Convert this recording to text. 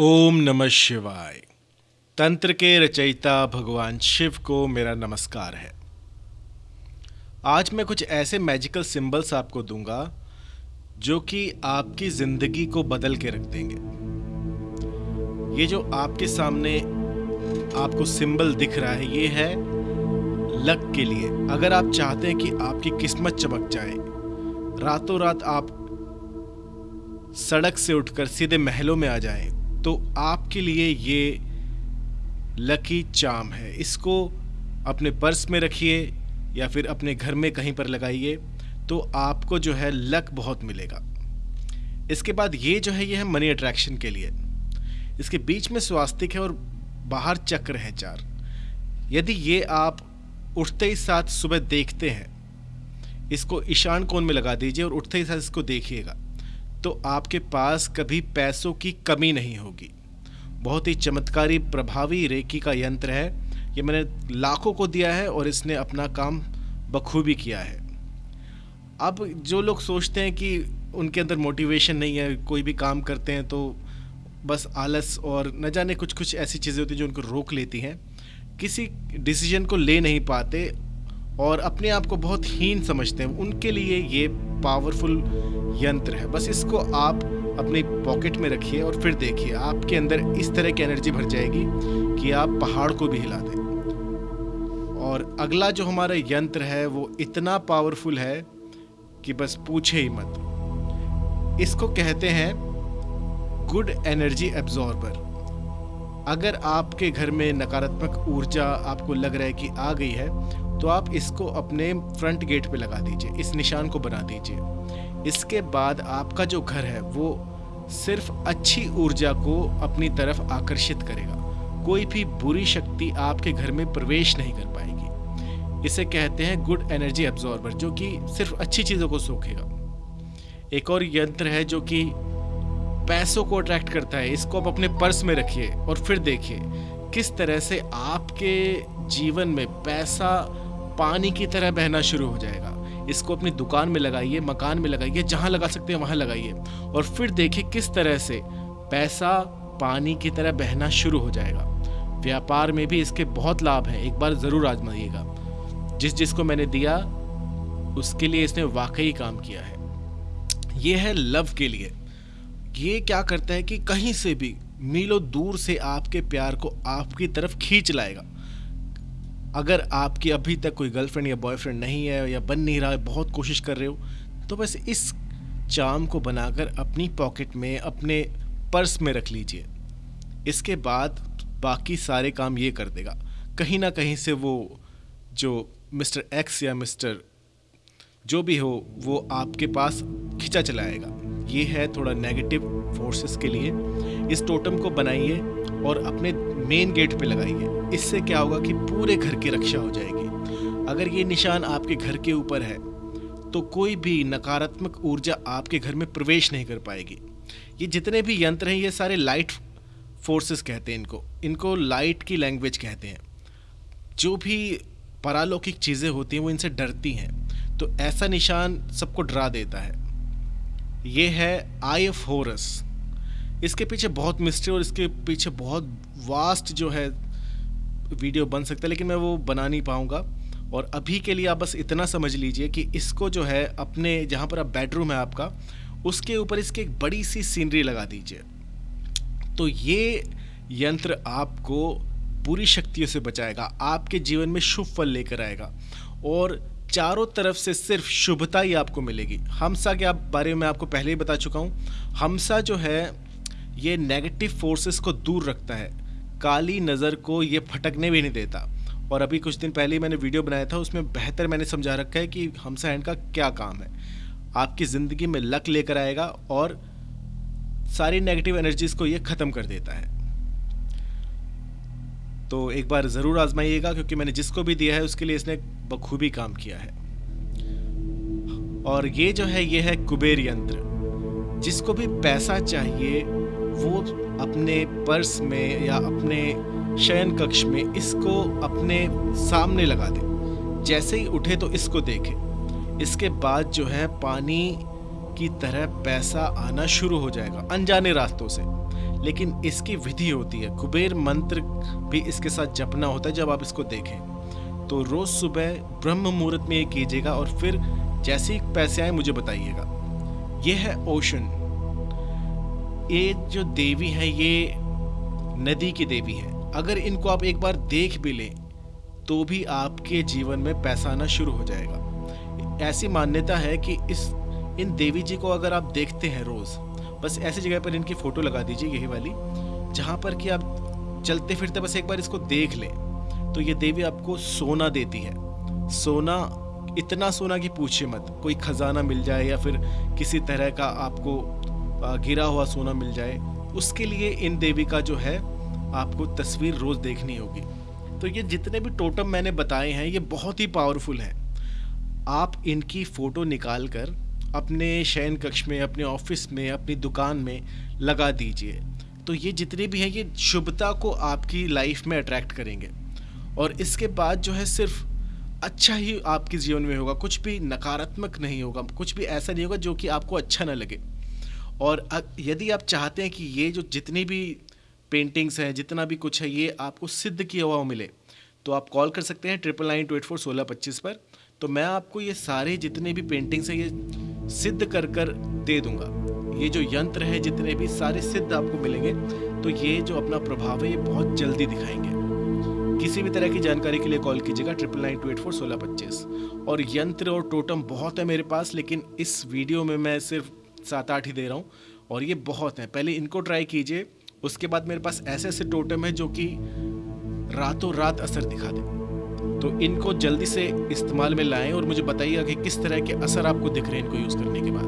ओम नमः शिवाय। तंत्र के रचयिता भगवान शिव को मेरा नमस्कार है। आज मैं कुछ ऐसे मैजिकल सिंबल्स आपको दूँगा, जो कि आपकी ज़िंदगी को बदल के रख देंगे। ये जो आपके सामने आपको सिंबल दिख रहा है, ये है लक के लिए। अगर आप चाहते हैं कि आपकी किस्मत चमक जाए, रातों रात आप सड़क से उठकर सीधे महलों में आ जाएँ तो आपके लिए ये लकी चाम है। इसको अपने पर्स में रखिए या फिर अपने घर में कहीं पर लगाइए तो आपको जो है लक बहुत मिलेगा। इसके बाद ये जो है, ये है मनी अट्रैक्शन के लिए। इसके बीच में स्वास्तिक है और बाहर चक्र है चार। यदि ये आप उठते ही साथ सुबह देखते हैं, इसको ईशान कोण में लगा दीजिए और उठते ही साथ इसको देखिएगा। तो आपके पास कभी पैसों की कमी नहीं होगी। बहुत ही चमत्कारी, प्रभावी रेकी का यंत्र है। ये मैंने लाखों को दिया है और इसने अपना काम बखूबी किया है। अब जो लोग सोचते हैं कि उनके अंदर मोटिवेशन नहीं है, कोई भी काम करते हैं तो बस आलस और न जाने कुछ कुछ ऐसी चीज़ें होती हैं जो उनको रोक लेती हैं। किसी डिसीज़न को ले नहीं पाते और अपने आप को बहुत हीन समझते हैं। उनके लिए ये पावरफुल यंत्र है। बस इसको आप अपने पॉकेट में रखिए और फिर देखिए, आपके अंदर इस तरह की एनर्जी भर जाएगी कि आप पहाड़ को भी हिला दें। और अगला जो हमारा यंत्र है, वो इतना पावरफुल है कि बस पूछे ही मत। इसको कहते हैं गुड एनर्जी एब्जॉर्बर अगर आपके घर में नकारात्मक ऊर्जा आपको लग रहा है कि आ गई है तो आप इसको अपने फ्रंट गेट पे लगा दीजिए, इस निशान को बना दीजिए। इसके बाद आपका जो घर है, वो सिर्फ़ अच्छी ऊर्जा को अपनी तरफ़ आकर्षित करेगा। कोई भी बुरी शक्ति आपके घर में प्रवेश नहीं कर पाएगी। इसे कहते हैं गुड एनर्जी एब्जॉर्बर जो कि सिर्फ़ अच्छी चीज़ों को सोखेगा। एक और यंत्र है जो कि पैसों को अट्रैक्ट करता है, इसको आप अपने पर्स में रखिए और फिर देखिए, किस तरह से आपके जीवन में पैसा पानी की तरह बहना शुरू हो जाएगा। इसको अपनी दुकान में लगाइए, मकान में लगाइए, जहाँ लगा सकते हैं वहाँ लगाइए। और फिर देखिए किस तरह से पैसा पानी की तरह बहना शुरू हो जाएगा। व्यापार में भी इसके बहुत लाभ हैं, एक बार ज़रूर आजमाइएगा। जिस जिसको मैंने दिया, उसके लिए इसने वाकई काम किया है। ये है लव के लिए। ये क्या करता है कि कहीं से भी, मीलों दूर से आपके प्यार को आपकी तरफ़ खींच लाएगा। अगर आपकी अभी तक कोई गर्लफ्रेंड या बॉयफ्रेंड नहीं है या बन नहीं रहा है बहुत कोशिश कर रहे हो तो बस इस चाम को बनाकर अपनी पॉकेट में, अपने पर्स में रख लीजिए। इसके बाद बाकी सारे काम ये कर देगा। कहीं ना कहीं से वो जो मिस्टर एक्स या मिस्टर जो भी हो, वो आपके पास खिंचा चलाएगा। ये है थोड़ा नेगेटिव फोर्सेस के लिए इस टोटम को बनाइए और अपने मेन गेट पे लगाइए। इससे क्या होगा कि पूरे घर की रक्षा हो जाएगी। अगर ये निशान आपके घर के ऊपर है तो कोई भी नकारात्मक ऊर्जा आपके घर में प्रवेश नहीं कर पाएगी। ये जितने भी यंत्र हैं, ये सारे लाइट फोर्सेस कहते हैं इनको। इनको लाइट की लैंग्वेज कहते हैं। जो भी परालौकिक चीज़ें होती हैं, वो इनसे डरती हैं। तो ऐसा निशान सबको डरा देता है। ये है आई ऑफ़ होरस इसके पीछे बहुत मिस्ट्री और इसके पीछे बहुत वास्ट जो है वीडियो बन सकता है, लेकिन मैं वो बना नहीं पाऊँगा। और अभी के लिए आप बस इतना समझ लीजिए कि इसको जो है अपने जहाँ पर आप बेडरूम है आपका, उसके ऊपर इसकी एक बड़ी सी सीनरी लगा दीजिए। तो ये यंत्र आपको बुरी शक्तियों से बचाएगा, आपके जीवन में शुभ फल लेकर आएगा। और चारों तरफ़ से सिर्फ़ शुभता ही आपको मिलेगी। हमसा के आप बारे में आपको पहले ही बता चुका हूँ। हमसा जो है, ये नेगेटिव फोर्सेस को दूर रखता है। काली नज़र को ये फटकने भी नहीं देता। और अभी कुछ दिन पहले ही मैंने वीडियो बनाया था, उसमें बेहतर मैंने समझा रखा है कि हमसा हैंड का क्या काम है। आपकी ज़िंदगी में लक लेकर आएगा और सारी नेगेटिव एनर्जीज़ को ये ख़त्म कर देता है। तो एक बार ज़रूर आजमाइएगा, क्योंकि मैंने जिसको भी दिया है, उसके लिए इसने बखूबी काम किया है। और ये जो है, ये है कुबेर यंत्र। जिसको भी पैसा चाहिए, वो अपने पर्स में या अपने शयन कक्ष में इसको अपने सामने लगा दे। जैसे ही उठे तो इसको देखे। इसके बाद जो है, पानी की तरह पैसा आना शुरू हो जाएगा, अनजाने रास्तों से। लेकिन इसकी विधि होती है। कुबेर मंत्र भी इसके साथ जपना होता है जब आप इसको देखें। तो रोज़ सुबह ब्रह्म मुहूर्त में ये कीजिएगा और फिर जैसे ही पैसे आए मुझे बताइएगा। ये है ओशन। ये जो देवी है, ये नदी की देवी है। अगर इनको आप एक बार देख भी लें तो भी आपके जीवन में पैसा आना शुरू हो जाएगा। ऐसी मान्यता है कि इस, इन देवी जी को अगर आप देखते हैं रोज़ बस ऐसी जगह पर इनकी फ़ोटो लगा दीजिए यही वाली, जहाँ पर कि आप चलते फिरते बस एक बार इसको देख लें। तो ये देवी आपको सोना देती है। सोना, इतना सोना कि पूछिए मत, कोई खजाना मिल जाए या फिर किसी तरह का आपको गिरा हुआ सोना मिल जाए, उसके लिए इन देवी का जो है, आपको तस्वीर रोज़ देखनी होगी। तो ये जितने भी टोटम मैंने बताए हैं, ये बहुत ही पावरफुल हैं। आप इनकी फ़ोटो निकाल कर अपने शयन कक्ष में, अपने ऑफ़िस में, अपनी दुकान में लगा दीजिए। तो ये जितने भी हैं, ये शुभता को आपकी लाइफ में अट्रैक्ट करेंगे। और इसके बाद जो है, सिर्फ़ अच्छा ही आपके जीवन में होगा, कुछ भी नकारात्मक नहीं होगा, कुछ भी ऐसा नहीं होगा जो कि आपको अच्छा ना लगे। और यदि आप चाहते हैं कि ये जो जितनी भी पेंटिंग्स हैं, जितना भी कुछ है, ये आपको सिद्ध किया हुआ मिले तो आप कॉल कर सकते हैं triple nine two eight four सोलह पच्चीस पर। तो मैं आपको ये सारे जितने भी पेंटिंग्स हैं, ये सिद्ध कर कर दे दूँगा। ये जो यंत्र है, जितने भी सारे सिद्ध आपको मिलेंगे तो ये जो अपना प्रभाव है, ये बहुत जल्दी दिखाएँगे। किसी भी तरह की जानकारी के लिए कॉल कीजिएगा triple nine two eight four सोलह पच्चीस और यंत्र और टोटम बहुत है मेरे पास, लेकिन इस वीडियो में मैं सिर्फ़ सात आठ ही दे रहा हूँ, और ये बहुत हैं। पहले इनको ट्राई कीजिए, उसके बाद मेरे पास ऐसे ऐसे टोटम है जो कि रातों रात असर दिखा दे। तो इनको जल्दी से इस्तेमाल में लाएँ और मुझे बताइएगा कि किस तरह के असर आपको दिख रहे हैं इनको यूज़ करने के बाद।